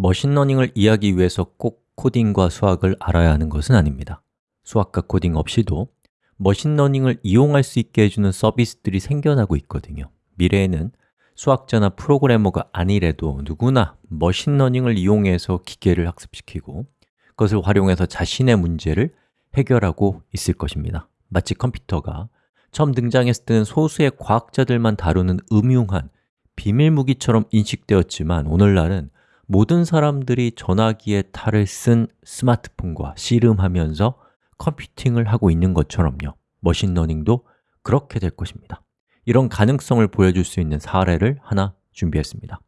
machine learning을 이해하기 위해서 꼭 코딩과 수학을 알아야 하는 것은 아닙니다. 수학과 코딩 없이도 machine learning을 이용할 수 있게 해주는 서비스들이 생겨나고 있거든요. 미래에는 수학자나 프로그래머가 아니래도 누구나 machine learning을 이용해서 기계를 학습시키고 그것을 활용해서 자신의 문제를 해결하고 있을 것입니다. 마치 컴퓨터가 처음 등장했을 때는 소수의 과학자들만 다루는 음흉한 비밀 무기처럼 인식되었지만 오늘날은 모든 사람들이 전화기의 탈을 쓴 스마트폰과 씨름하면서 컴퓨팅을 하고 있는 것처럼요. machine learning도 그렇게 될 것입니다. 이런 가능성을 보여줄 수 있는 사례를 하나 준비했습니다.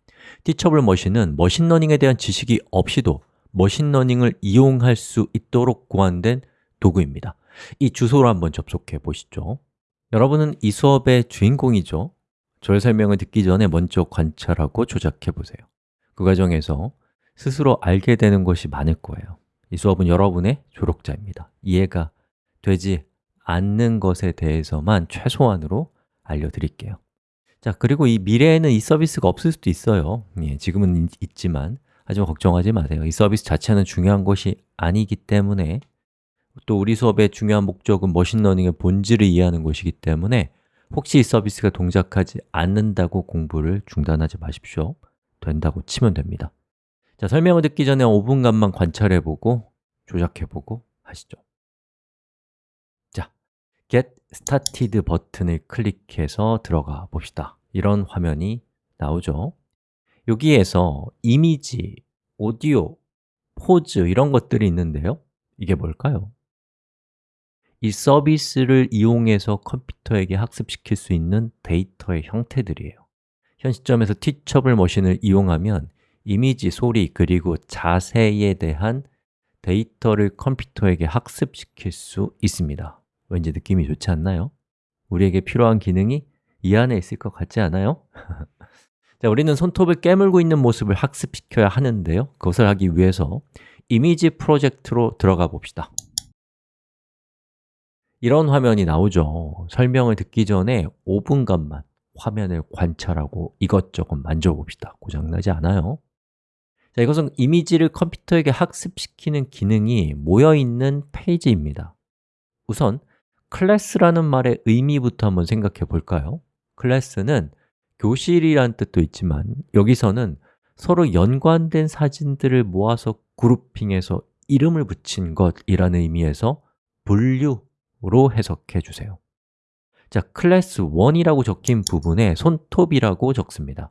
Teachable Machine은 machine learning에 대한 지식이 없이도 machine learning을 이용할 수 있도록 고안된 도구입니다. 이 주소로 한번 접속해 보시죠. 여러분은 이 수업의 주인공이죠? 저의 설명을 듣기 전에 먼저 관찰하고 조작해 보세요 그 과정에서 스스로 알게 되는 것이 많을 거예요. 이 수업은 여러분의 졸업자입니다. 이해가 되지 않는 것에 대해서만 최소한으로 알려드릴게요. 자, 그리고 이 미래에는 이 서비스가 없을 수도 있어요. 예, 지금은 있지만 하지만 걱정하지 마세요. 이 서비스 자체는 중요한 것이 아니기 때문에 또 우리 수업의 중요한 목적은 머신러닝의 본질을 이해하는 것이기 때문에 혹시 이 서비스가 동작하지 않는다고 공부를 중단하지 마십시오 된다고 치면 됩니다. 자, 설명을 듣기 전에 5분간만 관찰해보고 조작해보고 하시죠. 자, Get Started 버튼을 클릭해서 들어가 봅시다. 이런 화면이 나오죠. 여기에서 이미지, 오디오, 포즈 이런 것들이 있는데요. 이게 뭘까요? 이 서비스를 이용해서 컴퓨터에게 학습시킬 수 있는 데이터의 형태들이에요 현 시점에서 Teachable Machine을 이용하면 이미지, 소리, 그리고 자세에 대한 데이터를 컴퓨터에게 학습시킬 수 있습니다. 왠지 느낌이 좋지 않나요? 우리에게 필요한 기능이 이 안에 있을 것 같지 않아요? 자, 우리는 손톱을 깨물고 있는 모습을 학습시켜야 하는데요. 그것을 하기 위해서 이미지 프로젝트로 들어가 봅시다. 이런 화면이 나오죠. 설명을 듣기 전에 5분간만 화면을 관찰하고 이것저것 만져봅시다. 고장나지 않아요. 자, 이것은 이미지를 컴퓨터에게 학습시키는 기능이 모여있는 페이지입니다. 우선 클래스라는 말의 의미부터 한번 생각해 볼까요? 클래스는 교실이란 뜻도 있지만 여기서는 서로 연관된 사진들을 모아서 grouping해서 이름을 붙인 것이라는 의미에서 분류로 해석해 주세요 자, 클래스 1이라고 적힌 부분에 손톱이라고 적습니다.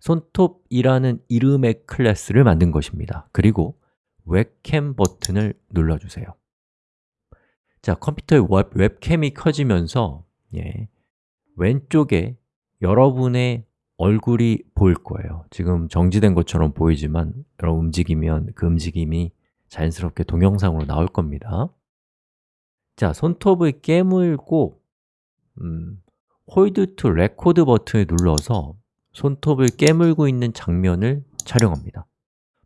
손톱이라는 이름의 클래스를 만든 것입니다. 그리고 웹캠 버튼을 눌러주세요. 자, 컴퓨터의 웹, 웹캠이 켜지면서 예, 왼쪽에 여러분의 얼굴이 보일 거예요. 지금 정지된 것처럼 보이지만 여러분 움직이면 그 움직임이 자연스럽게 동영상으로 나올 겁니다. 자, 손톱을 깨물고 음, Hold to Record 버튼을 눌러서 손톱을 깨물고 있는 장면을 촬영합니다.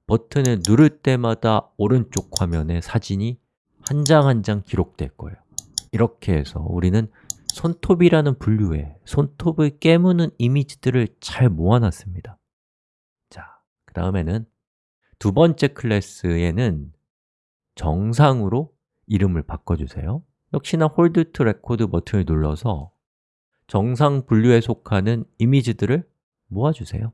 버튼을 누를 때마다 오른쪽 화면에 사진이 한 장 한 장 기록될 거예요. 이렇게 해서 우리는 손톱이라는 분류에 손톱을 깨무는 이미지들을 잘 모아놨습니다. 자, 그 다음에는 두 번째 클래스에는 정상으로 이름을 바꿔주세요 역시나 Hold to Record 버튼을 눌러서 정상 분류에 속하는 이미지들을 모아주세요.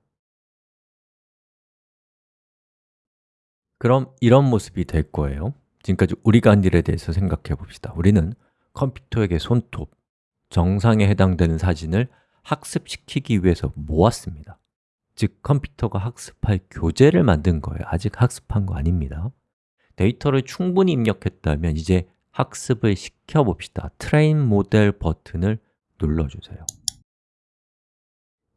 그럼 이런 모습이 될 거예요. 지금까지 우리가 한 일에 대해서 생각해 봅시다. 우리는 컴퓨터에게 손톱, 정상에 해당되는 사진을 학습시키기 위해서 모았습니다. 즉, 컴퓨터가 학습할 교재를 만든 거예요. 아직 학습한 거 아닙니다. 데이터를 충분히 입력했다면 이제 학습을 시켜봅시다. Train Model 버튼을 눌러주세요.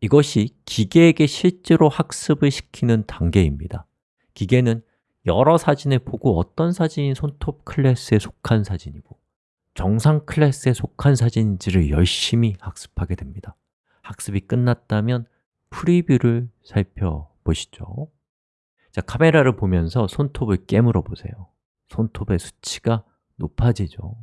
이것이 기계에게 실제로 학습을 시키는 단계입니다. 기계는 여러 사진을 보고 어떤 사진이 손톱 클래스에 속한 사진이고 정상 클래스에 속한 사진인지를 열심히 학습하게 됩니다. 학습이 끝났다면 프리뷰를 살펴보시죠. 자, 카메라를 보면서 손톱을 깨물어 보세요. 손톱의 수치가 높아지죠.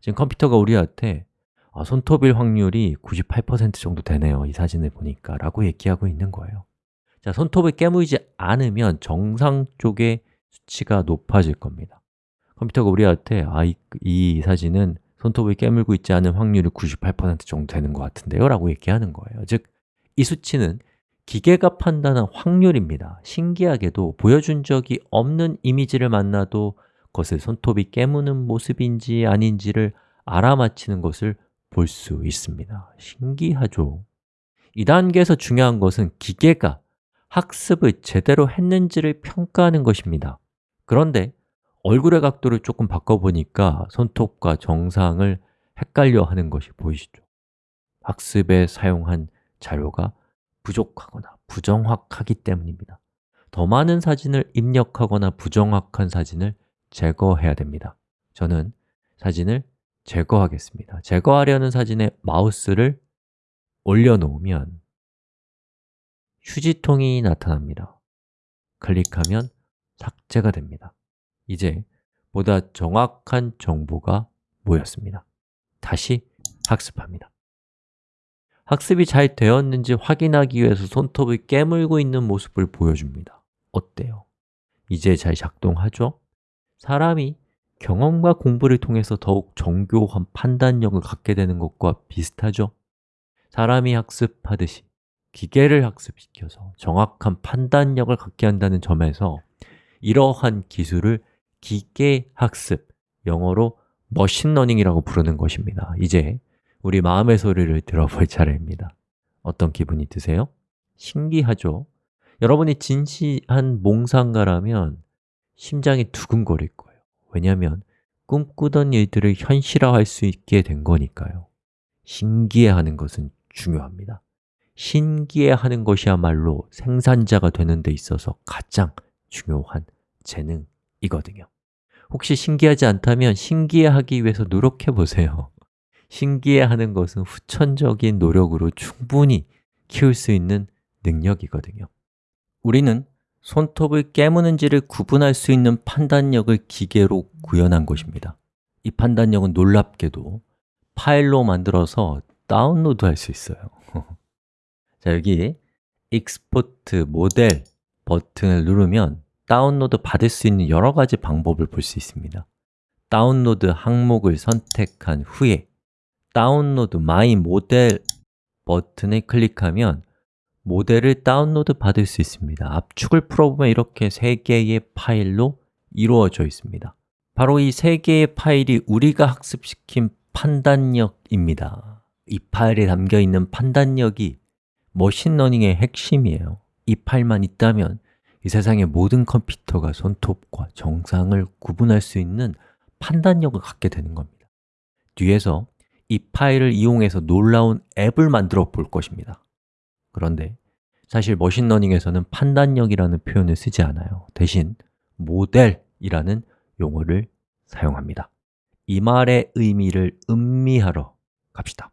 지금 컴퓨터가 우리한테 아, 손톱일 확률이 98% 정도 되네요 이 사진을 보니까 라고 얘기하고 있는 거예요. 자, 손톱을 깨물지 않으면 정상 쪽의 수치가 높아질 겁니다. 컴퓨터가 우리한테 아, 이, 이 사진은 손톱을 깨물고 있지 않은 확률이 98% 정도 되는 것 같은데요? 라고 얘기하는 거예요. 즉, 이 수치는 기계가 판단한 확률입니다. 신기하게도 보여준 적이 없는 이미지를 만나도 그것을 손톱이 깨무는 모습인지 아닌지를 알아맞히는 것을 볼 수 있습니다 신기하죠? 이 단계에서 중요한 것은 기계가 학습을 제대로 했는지를 평가하는 것입니다 그런데 얼굴의 각도를 조금 바꿔보니까 손톱과 정상을 헷갈려 하는 것이 보이시죠? 학습에 사용한 자료가 부족하거나 부정확하기 때문입니다 더 많은 사진을 입력하거나 부정확한 사진을 제거해야 됩니다. 저는 사진을 제거하겠습니다. 제거하려는 사진에 마우스를 올려놓으면 휴지통이 나타납니다. 클릭하면 삭제가 됩니다. 이제 보다 정확한 정보가 모였습니다. 다시 학습합니다. 학습이 잘 되었는지 확인하기 위해서 손톱을 깨물고 있는 모습을 보여줍니다. 어때요? 이제 잘 작동하죠? 사람이 경험과 공부를 통해서 더욱 정교한 판단력을 갖게 되는 것과 비슷하죠? 사람이 학습하듯이 기계를 학습시켜서 정확한 판단력을 갖게 한다는 점에서 이러한 기술을 기계 학습, 영어로 machine learning이라고 부르는 것입니다 이제 우리 마음의 소리를 들어볼 차례입니다 어떤 기분이 드세요? 신기하죠? 여러분이 진지한 몽상가라면 심장이 두근거릴 거예요. 왜냐하면 꿈꾸던 일들을 현실화할 수 있게 된 거니까요. 신기해하는 것은 중요합니다. 신기해하는 것이야말로 생산자가 되는 데 있어서 가장 중요한 재능이거든요. 혹시 신기하지 않다면 신기해하기 위해서 노력해 보세요. 신기해하는 것은 후천적인 노력으로 충분히 키울 수 있는 능력이거든요. 우리는 손톱을 깨무는지를 구분할 수 있는 판단력을 기계로 구현한 것입니다. 이 판단력은 놀랍게도 파일로 만들어서 다운로드 할 수 있어요. 자, 여기 Export Model 버튼을 누르면 다운로드 받을 수 있는 여러 가지 방법을 볼 수 있습니다. 다운로드 항목을 선택한 후에 Download my model 버튼을 클릭하면 모델을 다운로드 받을 수 있습니다. 압축을 풀어보면 이렇게 세 개의 파일로 이루어져 있습니다. 바로 이 세 개의 파일이 우리가 학습시킨 판단력입니다. 이 파일에 담겨 있는 판단력이 machine learning의 핵심이에요. 이 파일만 있다면 이 세상의 모든 컴퓨터가 손톱과 정상을 구분할 수 있는 판단력을 갖게 되는 겁니다. 뒤에서 이 파일을 이용해서 놀라운 앱을 만들어 볼 것입니다 그런데 사실 머신러닝에서는 판단력이라는 표현을 쓰지 않아요. 대신 모델이라는 용어를 사용합니다. 이 말의 의미를 음미하러 갑시다